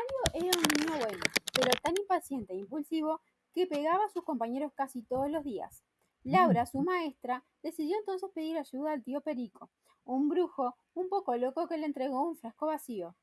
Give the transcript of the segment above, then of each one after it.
Mario era un niño bueno, pero tan impaciente e impulsivo que pegaba a sus compañeros casi todos los días. Laura, su maestra, decidió entonces pedir ayuda al tío Perico, un brujo un poco loco que le entregó un frasco vacío.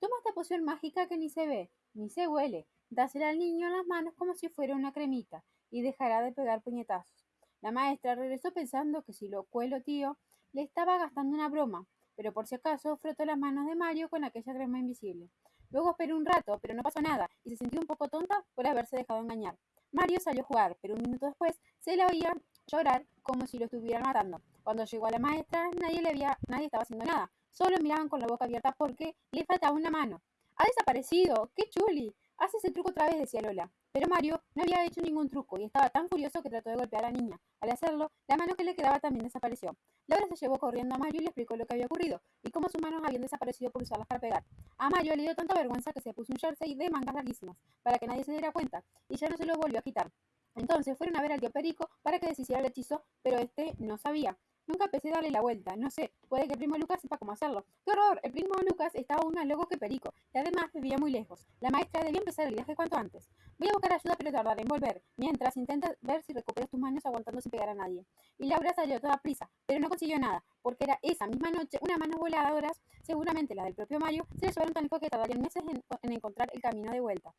Toma esta poción mágica que ni se ve, ni se huele, dásela al niño en las manos como si fuera una cremita, y dejará de pegar puñetazos. La maestra regresó pensando que si lo cuelo tío, le estaba gastando una broma, pero por si acaso frotó las manos de Mario con aquella crema invisible. Luego esperó un rato, pero no pasó nada, y se sintió un poco tonta por haberse dejado engañar. Mario salió a jugar, pero un minuto después se la oía llorar como si lo estuvieran matando. Cuando llegó a la maestra, nadie le había, nadie estaba haciendo nada. Solo miraban con la boca abierta porque le faltaba una mano. ¡Ha desaparecido! ¡Qué chuli! Haz ese truco otra vez, decía Lola. Pero Mario no había hecho ningún truco y estaba tan furioso que trató de golpear a la niña. Al hacerlo, la mano que le quedaba también desapareció. Laura se llevó corriendo a Mario y le explicó lo que había ocurrido y cómo sus manos habían desaparecido por usarlas para pegar. A Mario le dio tanta vergüenza que se puso un jersey de mangas larguísimas para que nadie se diera cuenta y ya no se lo volvió a quitar. Entonces fueron a ver al tío Perico para que deshiciera el hechizo, pero este no sabía. Nunca pensé darle la vuelta, no sé, puede que el primo Lucas sepa cómo hacerlo. ¡Qué horror! El primo Lucas estaba aún más loco que Perico, y además vivía muy lejos. La maestra debía empezar el viaje cuanto antes. Voy a buscar ayuda, pero tardaré en volver, mientras intenta ver si recuperas tus manos aguantando sin pegar a nadie. Y Laura salió toda prisa, pero no consiguió nada, porque era esa misma noche unas manos voladoras, seguramente las del propio Mario, se le llevaron tan lejos que tardarían meses en encontrar el camino de vuelta.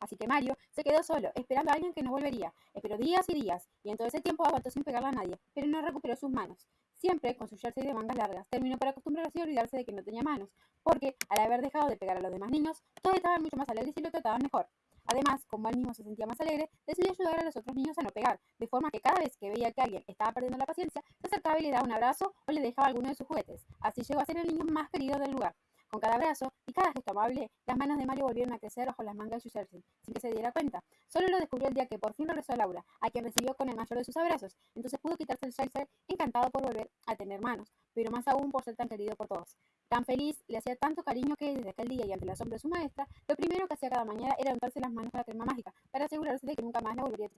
Así que Mario se quedó solo, esperando a alguien que no volvería. Esperó días y días, y en todo ese tiempo aguantó sin pegarle a nadie, pero no recuperó sus manos. Siempre con su jersey de mangas largas, terminó por acostumbrarse y olvidarse de que no tenía manos, porque al haber dejado de pegar a los demás niños, todos estaban mucho más alegres y lo trataban mejor. Además, como él mismo se sentía más alegre, decidió ayudar a los otros niños a no pegar, de forma que cada vez que veía que alguien estaba perdiendo la paciencia, se acercaba y le daba un abrazo o le dejaba alguno de sus juguetes. Así llegó a ser el niño más querido del lugar. Con cada abrazo y cada gesto amable, las manos de Mario volvieron a crecer bajo las mangas de su jersey, sin que se diera cuenta. Solo lo descubrió el día que por fin regresó a Laura, a quien recibió con el mayor de sus abrazos. Entonces pudo quitarse el jersey, encantado por volver a tener manos, pero más aún por ser tan querido por todos. Tan feliz, le hacía tanto cariño que desde aquel día y ante el asombro de su maestra, lo primero que hacía cada mañana era untarse las manos con la crema mágica, para asegurarse de que nunca más la volvería a